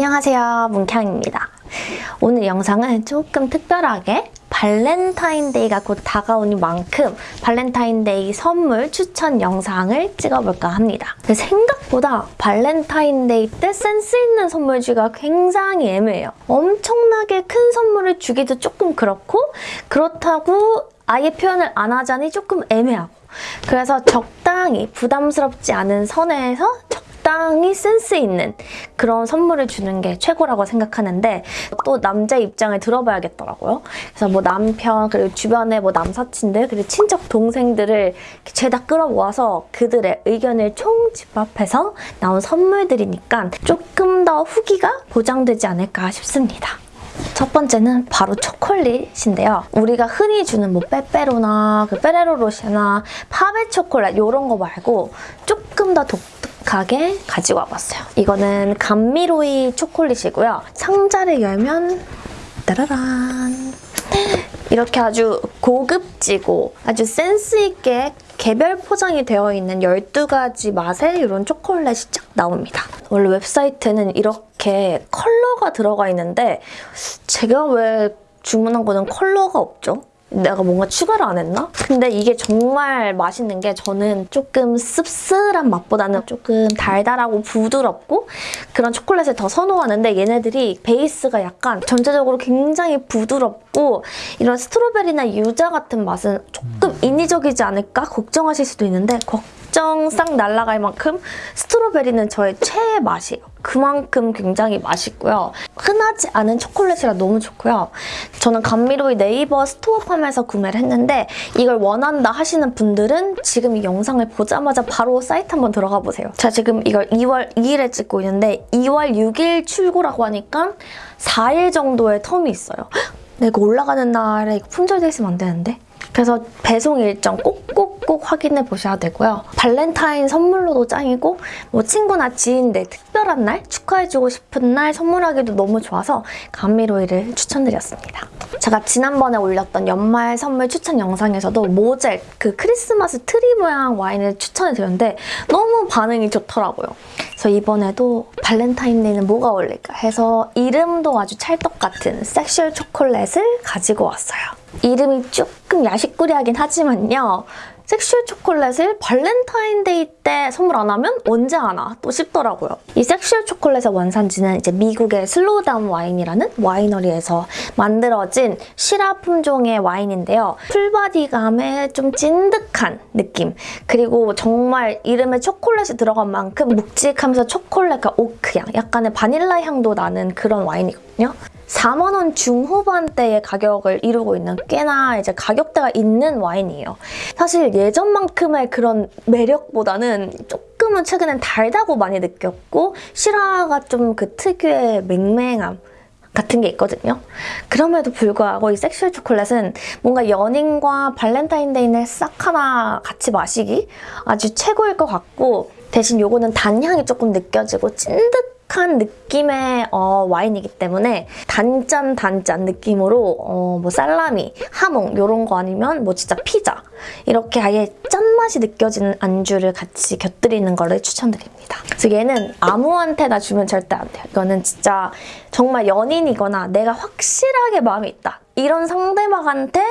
안녕하세요 문캉입니다. 오늘 영상은 조금 특별하게 발렌타인데이가 곧 다가오는 만큼 발렌타인데이 선물 추천 영상을 찍어볼까 합니다. 생각보다 발렌타인데이 때 센스 있는 선물 주기가 굉장히 애매해요. 엄청나게 큰 선물을 주기도 조금 그렇고 그렇다고 아예 표현을 안 하자니 조금 애매하고 그래서 적당히 부담스럽지 않은 선에서 적당히 센스 있는 그런 선물을 주는 게 최고라고 생각하는데 또 남자 입장을 들어봐야겠더라고요. 그래서 뭐 남편 그리고 주변에 뭐 남사친들 그리고 친척 동생들을 죄다 끌어모아서 그들의 의견을 총집합해서 나온 선물들이니까 조금 더 후기가 보장되지 않을까 싶습니다. 첫 번째는 바로 초콜릿인데요. 우리가 흔히 주는 뭐 빼빼로나 그 빼레로 로시나 파베 초콜릿 이런 거 말고 조금 더 독특 하게 가지고 와봤어요. 이거는 감미로이 초콜릿이고요. 상자를 열면 따라란 이렇게 아주 고급지고 아주 센스 있게 개별 포장이 되어 있는 12가지 맛의 이런 초콜릿이 쫙 나옵니다. 원래 웹사이트는 이렇게 컬러가 들어가 있는데 제가 왜 주문한 거는 컬러가 없죠? 내가 뭔가 추가를 안 했나? 근데 이게 정말 맛있는 게 저는 조금 씁쓸한 맛보다는 조금 달달하고 부드럽고 그런 초콜릿을 더 선호하는데 얘네들이 베이스가 약간 전체적으로 굉장히 부드럽고 이런 strawberry나 유자 같은 맛은 조금 인위적이지 않을까 걱정하실 수도 있는데 걱정 싹 날아갈 만큼 strawberry는 저의 최애 맛이에요. 그만큼 굉장히 맛있고요. 흔하지 않은 초콜릿이라 너무 좋고요. 저는 감미로이 네이버 스토어팜에서 구매를 했는데 이걸 원한다 하시는 분들은 지금 이 영상을 보자마자 바로 사이트 한번 들어가 보세요. 제가 지금 이걸 2월 2일에 찍고 있는데 2월 6일 출고라고 하니까 4일 정도의 텀이 있어요. 내가 올라가는 날에 품절돼 있으면 안 되는데? 그래서 배송 일정 꼭꼭 꼭 확인해 보셔야 되고요. 발렌타인 선물로도 짱이고 뭐 친구나 지인들 특별한 날 축하해주고 싶은 날 선물하기도 너무 좋아서 감미로이를 추천드렸습니다. 제가 지난번에 올렸던 연말 선물 추천 영상에서도 모젤 그 크리스마스 트리 모양 와인을 추천해드렸는데 너무 반응이 좋더라고요. 그래서 이번에도 발렌타인데이는 뭐가 어울릴까 해서 이름도 아주 찰떡 같은 섹슈얼 초콜릿을 가지고 왔어요. 이름이 조금 야시꾸리하긴 하지만요. 섹슈얼 초콜릿을 발렌타인데이 때 선물 안 하면 언제 하나 또 싶더라고요. 이 섹슈얼 초콜릿의 원산지는 이제 미국의 슬로우다운 와인이라는 와이너리에서 만들어진 시라 품종의 와인인데요. full body감의 좀 찐득한 느낌 그리고 정말 이름에 초콜릿이 들어간 만큼 묵직하면서 초콜릿과 오크향 약간의 바닐라 향도 나는 그런 와인이거든요. 4만 원 중후반대의 가격을 이루고 있는 꽤나 이제 가격대가 있는 와인이에요. 사실 예전만큼의 그런 매력보다는 조금은 최근엔 달다고 많이 느꼈고 시라가 좀 그 특유의 맹맹함 같은 게 있거든요. 그럼에도 불구하고 이 섹슈얼 초콜릿은 뭔가 연인과 발렌타인데이날 싹 하나 같이 마시기 아주 최고일 것 같고 대신 요거는 단향이 조금 느껴지고 찐득 한 느낌의 어, 와인이기 때문에 단짠 단짠 느낌으로 어, 뭐 살라미, 하몽 이런 거 아니면 뭐 진짜 피자 이렇게 아예 짠맛이 느껴지는 안주를 같이 곁들이는 거를 추천드립니다. 그래서 얘는 아무한테나 주면 절대 안 돼요. 이거는 진짜 정말 연인이거나 내가 확실하게 마음이 있다. 이런 상대방한테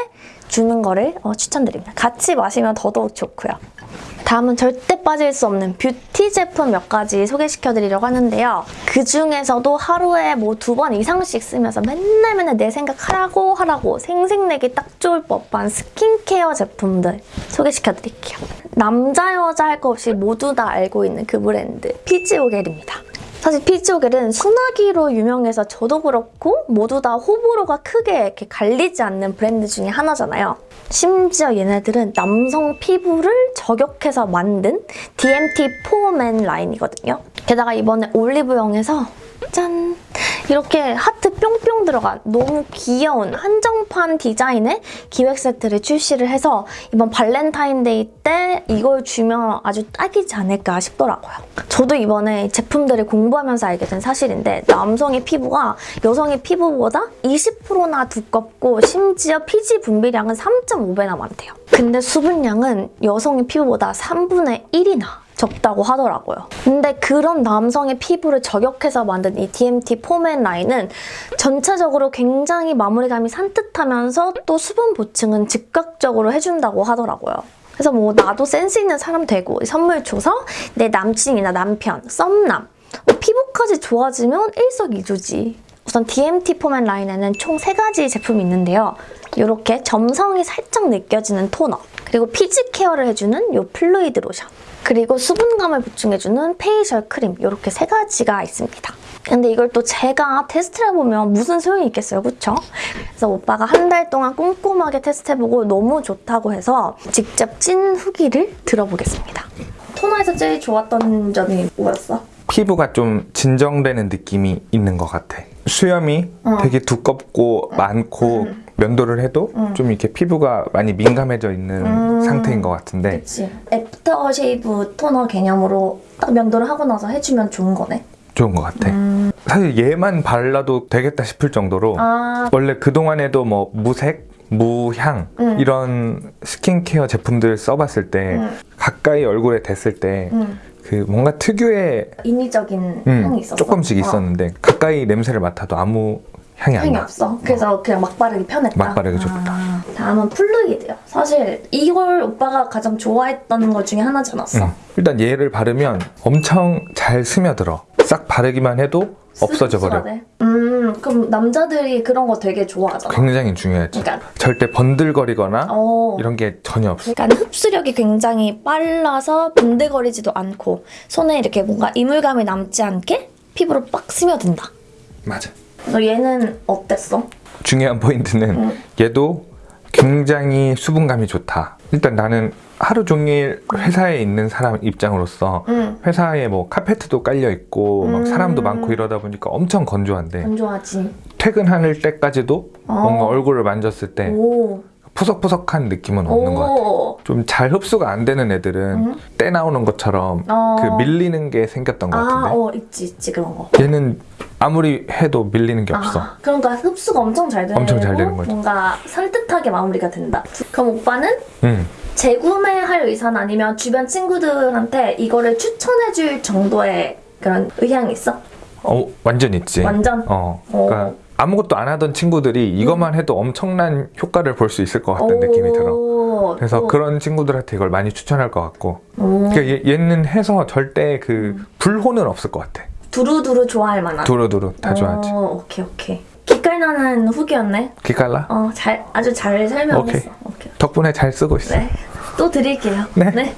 주는 거를 어, 추천드립니다. 같이 마시면 더더욱 좋고요. 다음은 절대 빠질 수 없는 뷰티 제품 몇 가지 소개시켜드리려고 하는데요. 그중에서도 하루에 뭐 두 번 이상씩 쓰면서 맨날 맨날 내 생각 하라고 하라고 생색내기 딱 좋을 법한 스킨케어 제품들 소개시켜드릴게요. 남자 여자 할 거 없이 모두 다 알고 있는 그 브랜드 피지오겔입니다. 사실 피지오겔은 순하기로 유명해서 저도 그렇고 모두 다 호불호가 크게 이렇게 갈리지 않는 브랜드 중에 하나잖아요. 심지어 얘네들은 남성 피부를 저격해서 만든 DMT 포맨 라인이거든요. 게다가 이번에 올리브영에서 짠! 이렇게 하트 뿅뿅 들어간 너무 귀여운 한정판 디자인의 기획 세트를 출시를 해서 이번 발렌타인데이 때 이걸 주면 아주 딱이지 않을까 싶더라고요. 저도 이번에 제품들을 공부하면서 알게 된 사실인데 남성의 피부가 여성의 피부보다 20%나 두껍고 심지어 피지 분비량은 3.5배나 많대요. 근데 수분량은 여성의 피부보다 3분의 1이나 적다고 하더라고요. 근데 그런 남성의 피부를 저격해서 만든 이 DMT 폼앤 라인은 전체적으로 굉장히 마무리감이 산뜻하면서 또 수분 보충은 즉각적으로 해준다고 하더라고요. 그래서 뭐 나도 센스 있는 사람 되고 선물 줘서 내 남친이나 남편, 썸남 뭐 피부까지 좋아지면 일석이조지. 우선 DMT 포맨 라인에는 총 세가지 제품이 있는데요. 이렇게 점성이 살짝 느껴지는 토너, 그리고 피지 케어를 해주는 이 fluid 로션, 그리고 수분감을 보충해주는 facial 크림 이렇게 세 가지가 있습니다. 근데 이걸 또 제가 테스트를 해보면 무슨 소용이 있겠어요, 그쵸? 그래서 오빠가 한 달 동안 꼼꼼하게 테스트해보고 너무 좋다고 해서 직접 찐 후기를 들어보겠습니다. 토너에서 제일 좋았던 점이 뭐였어? 피부가 좀 진정되는 느낌이 있는 것 같아. 수염이 어. 되게 두껍고 많고 면도를 해도 좀 이렇게 피부가 많이 민감해져 있는 음. 상태인 것 같은데 그치. 애프터 쉐이브 토너 개념으로 딱 면도를 하고 나서 해주면 좋은 거네. 좋은 것 같아. 사실 얘만 발라도 되겠다 싶을 정도로 아, 원래 그동안에도 뭐 무색, 무향 음. 이런 스킨케어 제품들 써봤을 때 음. 가까이 얼굴에 댔을 때 그 음, 뭔가 특유의 인위적인 음, 향이 있었어. 조금씩 어, 있었는데 가까이 냄새를 맡아도 아무 향이 안 향이 나. 없어. 그래서 그냥 막 바르기 편했다. 막 바르기 좋다. 아, 다음은 플루이드요. 사실 이걸 오빠가 가장 좋아했던 것 중에 하나지 않았어? 음. 일단 얘를 바르면 엄청 잘 스며들어. 싹 바르기만 해도 없어져 버려. 그럼 남자들이 그런 거 되게 좋아하잖아. 굉장히 중요하지. 그러니까, 절대 번들거리거나 어. 이런 게 전혀 없어. 약간 흡수력이 굉장히 빨라서 번데거리지도 않고 손에 이렇게 뭔가 이물감이 남지 않게 피부로 빡 스며든다. 맞아. 너 얘는 어땠어? 중요한 포인트는 음. 얘도 굉장히 수분감이 좋다. 일단 나는 하루 종일 회사에 있는 사람 입장으로서 응. 회사에 뭐 카페트도 깔려 있고 막 음. 사람도 많고 이러다 보니까 엄청 건조한데 안 좋아하지. 퇴근할 때까지도 어. 뭔가 얼굴을 만졌을 때 오. 푸석푸석한 느낌은 없는 것 같아. 오. 좀잘 흡수가 안 되는 애들은 음. 때 나오는 것처럼 어. 그 밀리는 게 생겼던 것 아, 같은데 어, 있지, 있지, 그런 거. 얘는 아무리 해도 밀리는 게 없어. 아, 그러니까 흡수가 엄청 잘 되고 엄청 잘 되는 거죠. 뭔가 산뜻하게 마무리가 된다. 그럼 오빠는 응. 재구매할 의사는 아니면 주변 친구들한테 이거를 추천해줄 정도의 그런 의향이 있어? 어, 완전 있지. 완전? 어. 어. 그러니까 아무것도 안 하던 친구들이 이것만 해도 엄청난 효과를 볼 수 있을 것 같은 느낌이 들어. 오, 그래서 또, 그런 친구들한테 이걸 많이 추천할 것 같고. 오, 그러니까 얘, 얘는 해서 절대 그 음. 불호는 없을 것 같아. 두루두루 좋아할 만한. 두루두루 다 좋아하지. 어, 오케이, 오케이. 기깔나는 후기였네. 기깔라? 어, 잘, 아주 잘 설명했어. 오케이. 오케이. 덕분에 잘 쓰고 있어. 네. 또 드릴게요. 네. 네.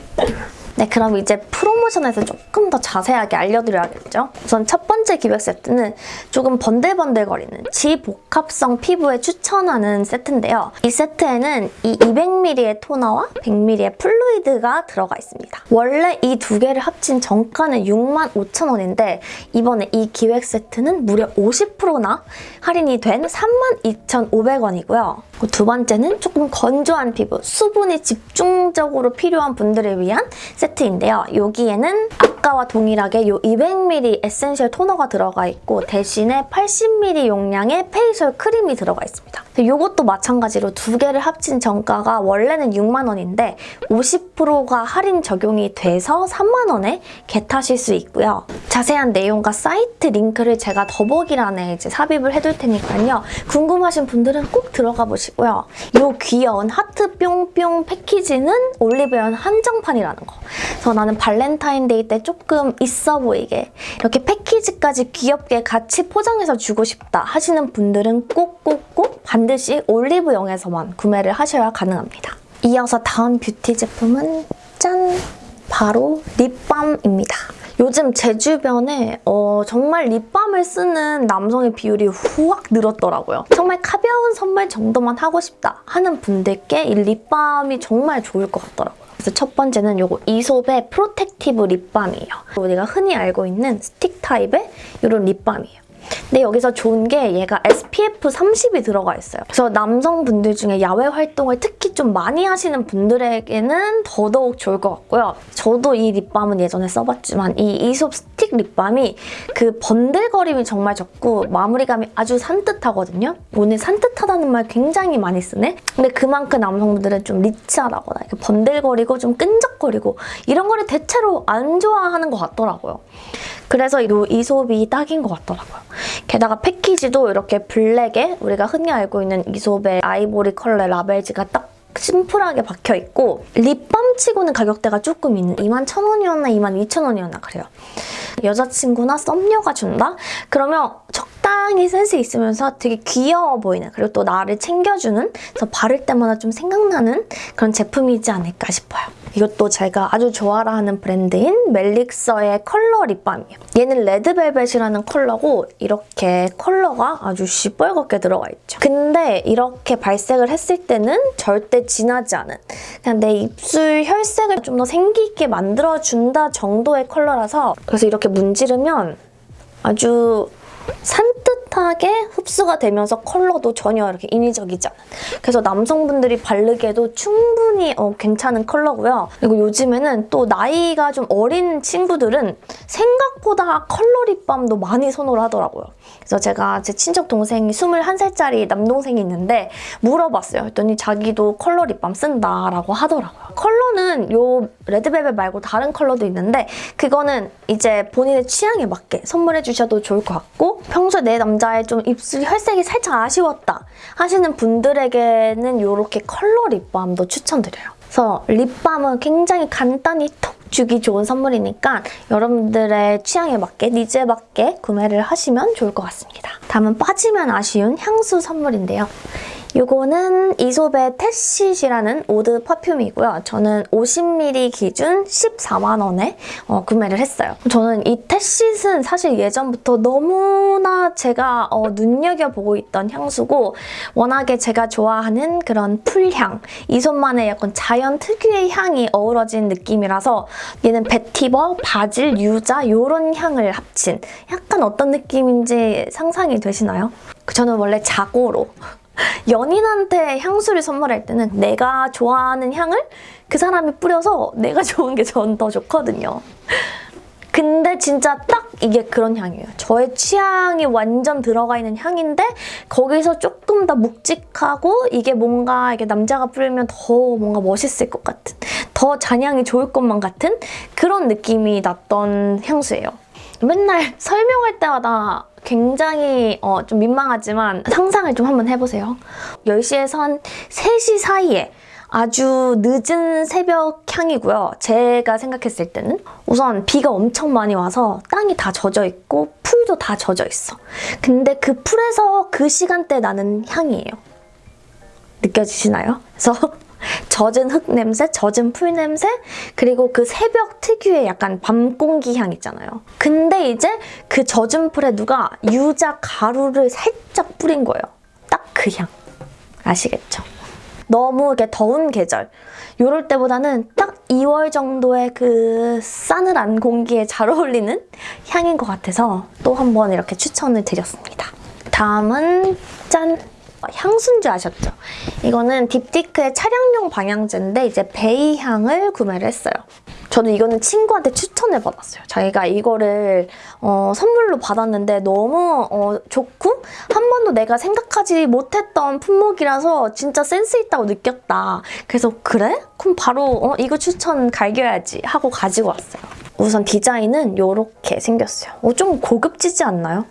네, 그럼 이제 프로모션에서 조금 더 자세하게 알려드려야겠죠? 우선 첫 번째 기획 세트는 조금 번들번들거리는 지복합성 피부에 추천하는 세트인데요. 이 세트에는 이 200ml의 토너와 100ml의 플루이드가 들어가 있습니다. 원래 이 두 개를 합친 정가는 65,000원인데 이번에 이 기획 세트는 무려 50%나 할인이 된 32,500원이고요. 두 번째는 조금 건조한 피부, 수분이 집중적으로 필요한 분들을 위한 세트 인데요. 여기에는 아까와 동일하게 이 200ml essential 토너가 들어가 있고 대신에 80ml 용량의 facial 크림이 들어가 있습니다. 이것도 마찬가지로 두 개를 합친 정가가 원래는 6만 원인데 50%가 할인 적용이 돼서 3만 원에 get하실 수 있고요. 자세한 내용과 사이트 링크를 제가 더보기란에 이제 삽입을 해둘 테니까요. 궁금하신 분들은 꼭 들어가 보시고요. 이 귀여운 하트 뿅뿅 패키지는 올리브영 한정판이라는 거. 그래서 나는 발렌타인데이 때 조금 있어 보이게 이렇게 패키지까지 귀엽게 같이 포장해서 주고 싶다 하시는 분들은 꼭꼭꼭 반드시 올리브영에서만 구매를 하셔야 가능합니다. 이어서 다음 뷰티 제품은 짠! 바로 립밤입니다. 요즘 제 주변에 어, 정말 립밤을 쓰는 남성의 비율이 후확 늘었더라고요. 정말 가벼운 선물 정도만 하고 싶다 하는 분들께 이 립밤이 정말 좋을 것 같더라고요. 그래서 첫 번째는 요거 이솝의 protective 립밤이에요. 우리가 흔히 알고 있는 스틱 타입의 이런 립밤이에요. 근데 여기서 좋은 게 얘가 SPF 30이 들어가 있어요. 그래서 남성분들 중에 야외 활동을 특히 좀 많이 하시는 분들에게는 더더욱 좋을 것 같고요. 저도 이 립밤은 예전에 써봤지만 이 이솝 스틱 립밤이 그 번들거림이 정말 적고 마무리감이 아주 산뜻하거든요. 오늘 산뜻하다는 말 굉장히 많이 쓰네. 근데 그만큼 남성분들은 좀 리치하다거나 번들거리고 좀 끈적거리고 이런 거를 대체로 안 좋아하는 것 같더라고요. 그래서 이 이솝이 딱인 것 같더라고요. 게다가 패키지도 이렇게 블랙에 우리가 흔히 알고 있는 이솝의 아이보리 컬러 라벨지가 딱 심플하게 박혀 있고 립밤 치고는 가격대가 조금 있는 21,000원이었나 22,000원이었나 그래요. 여자친구나 썸녀가 준다? 그러면 적 당히 센스 있으면서 되게 귀여워 보이는 그리고 또 나를 챙겨주는 그래서 바를 때마다 좀 생각나는 그런 제품이지 않을까 싶어요. 이것도 제가 아주 좋아라 하는 브랜드인 멜릭서의 컬러 립밤이에요. 얘는 레드벨벳이라는 컬러고 이렇게 컬러가 아주 시뻘겋게 들어가 있죠. 근데 이렇게 발색을 했을 때는 절대 진하지 않은 그냥 내 입술 혈색을 좀 더 생기 있게 만들어준다 정도의 컬러라서 그래서 이렇게 문지르면 아주 산뜻 하게 흡수가 되면서 컬러도 전혀 이렇게 인위적이지 않은 그래서 남성분들이 바르기에도 충분히 어, 괜찮은 컬러고요. 그리고 요즘에는 또 나이가 좀 어린 친구들은 생각보다 컬러 립밤도 많이 선호를 하더라고요. 그래서 제가 제 친척 동생이 21살짜리 남동생이 있는데 물어봤어요. 했더니 자기도 컬러 립밤 쓴다라고 하더라고요. 컬러는 요 레드벨벳 말고 다른 컬러도 있는데 그거는 이제 본인의 취향에 맞게 선물해 주셔도 좋을 것 같고 평소에 내 남자 의 좀 입술 혈색이 살짝 아쉬웠다 하시는 분들에게는 이렇게 컬러 립밤도 추천드려요. 그래서 립밤은 굉장히 간단히 톡 주기 좋은 선물이니까 여러분들의 취향에 맞게, 니즈에 맞게 구매를 하시면 좋을 것 같습니다. 다음은 빠지면 아쉬운 향수 선물인데요. 이거는 이솝의 테시시라는 오드 퍼퓸이고요. 저는 50ml 기준 14만 원에 어, 구매를 했어요. 저는 이 테시스는 사실 예전부터 너무나 제가 어, 눈여겨보고 있던 향수고 워낙에 제가 좋아하는 그런 풀향, 이솝만의 약간 자연 특유의 향이 어우러진 느낌이라서 얘는 베티버, 바질, 유자 이런 향을 합친 약간 어떤 느낌인지 상상이 되시나요? 저는 원래 자고로 연인한테 향수를 선물할 때는 내가 좋아하는 향을 그 사람이 뿌려서 내가 좋은 게 전 더 좋거든요. 근데 진짜 딱 이게 그런 향이에요. 저의 취향이 완전 들어가 있는 향인데 거기서 조금 더 묵직하고 이게 뭔가 이게 남자가 뿌리면 더 뭔가 멋있을 것 같은 더 잔향이 좋을 것만 같은 그런 느낌이 났던 향수예요. 맨날 설명할 때마다 굉장히 어, 좀 민망하지만 상상을 좀 한번 해보세요. 10시에서 한 3시 사이에 아주 늦은 새벽 향이고요. 제가 생각했을 때는 우선 비가 엄청 많이 와서 땅이 다 젖어 있고 풀도 다 젖어 있어. 근데 그 풀에서 그 시간대 나는 향이에요. 느껴지시나요? 그래서 젖은 흙 냄새, 젖은 풀 냄새, 그리고 그 새벽 특유의 약간 밤 공기 향 있잖아요. 근데 이제 그 젖은 풀에 누가 유자 가루를 살짝 뿌린 거예요. 딱 그 향. 아시겠죠? 너무 이렇게 더운 계절 이럴 때보다는 딱 2월 정도의 그 싸늘한 공기에 잘 어울리는 향인 것 같아서 또 한 번 이렇게 추천을 드렸습니다. 다음은 짠! 향수인 줄 아셨죠? 이거는 딥티크의 차량용 방향제인데 이제 베이 향을 구매를 했어요. 저는 이거는 친구한테 추천을 받았어요. 자기가 이거를 어, 선물로 받았는데 너무 어, 좋고 한 번도 내가 생각하지 못했던 품목이라서 진짜 센스 있다고 느꼈다. 그래서 그래? 그럼 바로 어, 이거 추천 갈겨야지 하고 가지고 왔어요. 우선 디자인은 이렇게 생겼어요. 어, 좀 고급지지 않나요?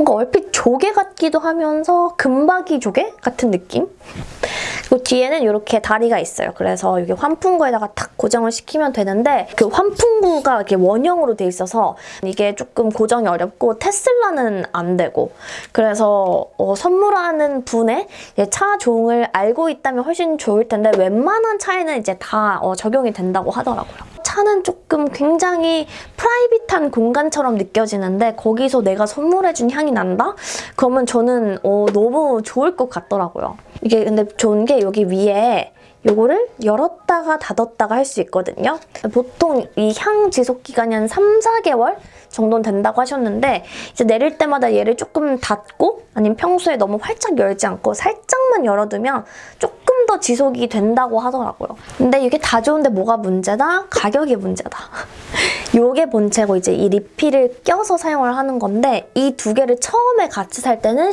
뭔가 얼핏 조개 같기도 하면서 금박이 조개 같은 느낌? 그리고 뒤에는 이렇게 다리가 있어요. 그래서 이게 환풍구에다가 탁 고정을 시키면 되는데 그 환풍구가 이렇게 원형으로 돼 있어서 이게 조금 고정이 어렵고 테슬라는 안 되고 그래서 어, 선물하는 분의 차 종을 알고 있다면 훨씬 좋을 텐데 웬만한 차에는 이제 다 어, 적용이 된다고 하더라고요. 차는 조금 굉장히 프라이빗한 공간처럼 느껴지는데 거기서 내가 선물해준 향이 난다? 그러면 저는 어, 너무 좋을 것 같더라고요. 이게 근데 좋은 게 여기 위에 요거를 열었다가 닫았다가 할 수 있거든요. 보통 이 향 지속 기간이 한 3, 4개월 정도는 된다고 하셨는데 이제 내릴 때마다 얘를 조금 닫고 아니면 평소에 너무 활짝 열지 않고 살짝만 열어두면 조금 더 지속이 된다고 하더라고요. 근데 이게 다 좋은데 뭐가 문제다? 가격이 문제다. 요게 본체고 이제 이 리필을 껴서 사용을 하는 건데 이 두 개를 처음에 같이 살 때는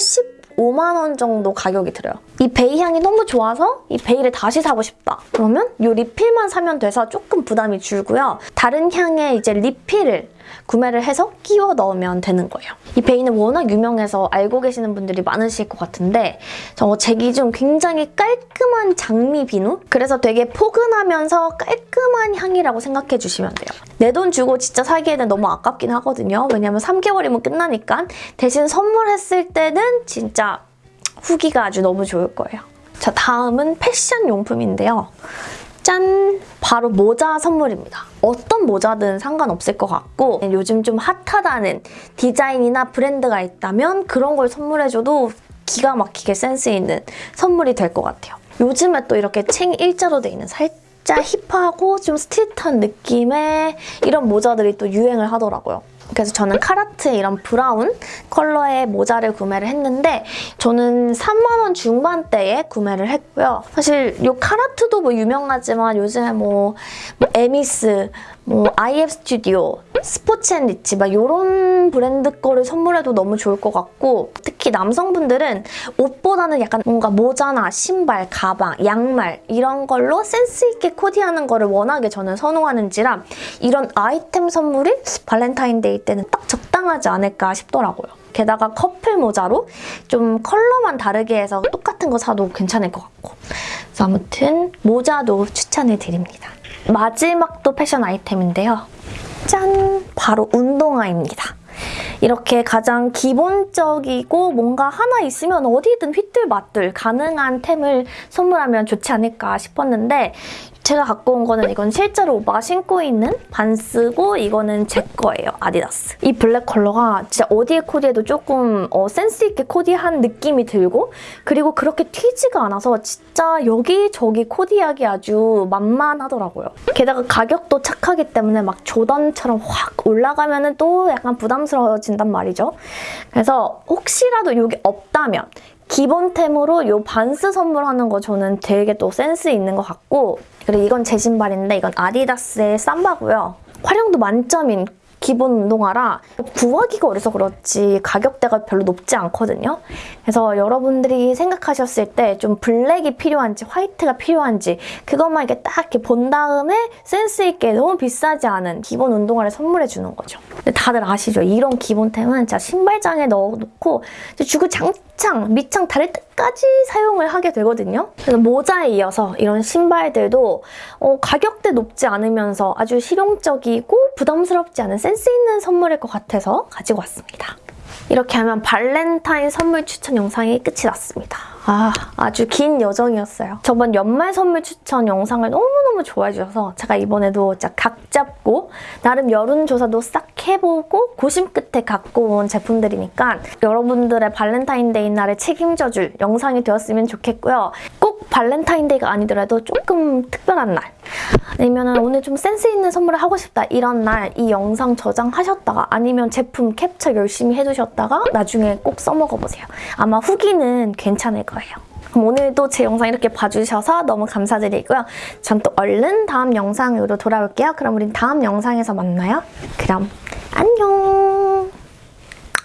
15만 원 정도 가격이 들어요. 이 베이 향이 너무 좋아서 이 베이를 다시 사고 싶다. 그러면 이 리필만 사면 돼서 조금 부담이 줄고요. 다른 향의 이제 리필을 구매를 해서 끼워 넣으면 되는 거예요. 이 베이는 워낙 유명해서 알고 계시는 분들이 많으실 것 같은데 저 제 기준 굉장히 깔끔한 장미 비누? 그래서 되게 포근하면서 깔끔한 향이라고 생각해 주시면 돼요. 내 돈 주고 진짜 사기에는 너무 아깝긴 하거든요. 왜냐면 3개월이면 끝나니까 대신 선물했을 때는 진짜 후기가 아주 너무 좋을 거예요. 자, 다음은 패션 용품인데요. 짠! 바로 모자 선물입니다. 어떤 모자든 상관없을 것 같고 요즘 좀 핫하다는 디자인이나 브랜드가 있다면 그런 걸 선물해줘도 기가 막히게 센스 있는 선물이 될 것 같아요. 요즘에 또 이렇게 챙 일자로 돼 있는 살짝 힙하고 좀 스트릿한 느낌의 이런 모자들이 또 유행을 하더라고요. 그래서 저는 칼하트의 이런 브라운 컬러의 모자를 구매를 했는데 저는 3만 원 중반대에 구매를 했고요. 사실 이 칼하트도 뭐 유명하지만 요즘에 뭐, 뭐 에미스, 뭐 IF 스튜디오, 스포티 앤 리치 막 이런 브랜드 거를 선물해도 너무 좋을 것 같고 특히 남성분들은 옷보다는 약간 뭔가 모자나 신발, 가방, 양말 이런 걸로 센스 있게 코디하는 거를 워낙에 저는 선호하는지라 이런 아이템 선물이 발렌타인데이 때는 딱 적당하지 않을까 싶더라고요. 게다가 커플 모자로 좀 컬러만 다르게 해서 똑같은 거 사도 괜찮을 것 같고 그래서 아무튼 모자도 추천을 드립니다. 마지막도 패션 아이템인데요. 짠! 바로 운동화입니다. 이렇게 가장 기본적이고 뭔가 하나 있으면 어디든 휘뚤마뚤 가능한 템을 선물하면 좋지 않을까 싶었는데 제가 갖고 온 거는 이건 실제로 오빠가 신고 있는 반스고 이거는 제 거예요. 아디다스. 이 블랙 컬러가 진짜 어디에 코디해도 조금 어, 센스 있게 코디한 느낌이 들고 그리고 그렇게 튀지가 않아서 진짜 여기저기 코디하기 아주 만만하더라고요. 게다가 가격도 착하기 때문에 막 조던처럼 확 올라가면 또 약간 부담스러워진단 말이죠. 그래서 혹시라도 이게 없다면 기본템으로 이 반스 선물하는 거 저는 되게 또 센스 있는 것 같고 그리고 이건 제 신발인데 이건 아디다스의 삼바고요. 활용도 만점인 기본 운동화라 구하기가 어려서 그렇지 가격대가 별로 높지 않거든요. 그래서 여러분들이 생각하셨을 때 좀 블랙이 필요한지 화이트가 필요한지 그것만 이렇게 딱 이렇게 본 다음에 센스 있게 너무 비싸지 않은 기본 운동화를 선물해 주는 거죠. 다들 아시죠? 이런 기본템은 진짜 신발장에 넣어놓고 주구장창 밑창 다를 때까지 사용을 하게 되거든요. 그래서 모자에 이어서 이런 신발들도 어, 가격대 높지 않으면서 아주 실용적이고 부담스럽지 않은 센스 있는 선물일 것 같아서 가지고 왔습니다. 이렇게 하면 발렌타인 선물 추천 영상이 끝이 났습니다. 아, 아주 긴 여정이었어요. 저번 연말 선물 추천 영상을 너무너무 좋아해 주셔서 제가 이번에도 진짜 각 잡고 나름 여론조사도 싹 해보고 고심 끝에 갖고 온 제품들이니까 여러분들의 발렌타인데이 날을 책임져줄 영상이 되었으면 좋겠고요. 꼭 발렌타인데이가 아니더라도 조금 특별한 날 아니면 오늘 좀 센스 있는 선물을 하고 싶다 이런 날 이 영상 저장하셨다가 아니면 제품 캡처 열심히 해두셨다가 나중에 꼭 써먹어보세요. 아마 후기는 괜찮을 거예요. 그럼 오늘도 제 영상 이렇게 봐주셔서 너무 감사드리고요. 전 또 얼른 다음 영상으로 돌아올게요. 그럼 우린 다음 영상에서 만나요. 그럼 안녕!